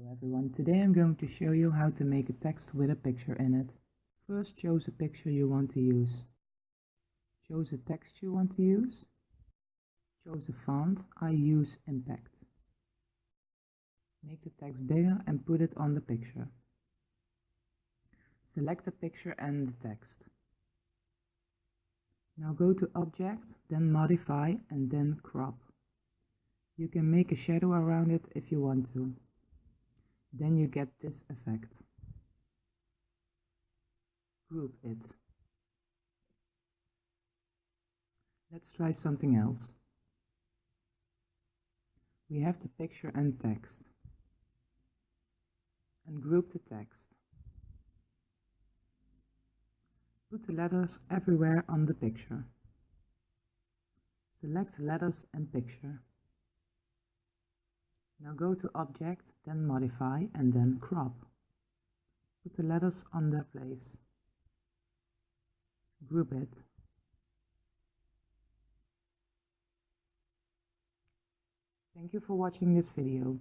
Hello everyone, today I'm going to show you how to make a text with a picture in it. First choose a picture you want to use. Choose a text you want to use. Choose a font, I use Impact. Make the text bigger and put it on the picture. Select the picture and the text. Now go to Object, then Modify and then Crop. You can make a shadow around it if you want to. Then you get this effect. Group it. Let's try something else. We have the picture and text. And group the text. Put the letters everywhere on the picture. Select letters and picture. Now go to Object, then Modify and then Crop. Put the letters on their place. Group it. Thank you for watching this video.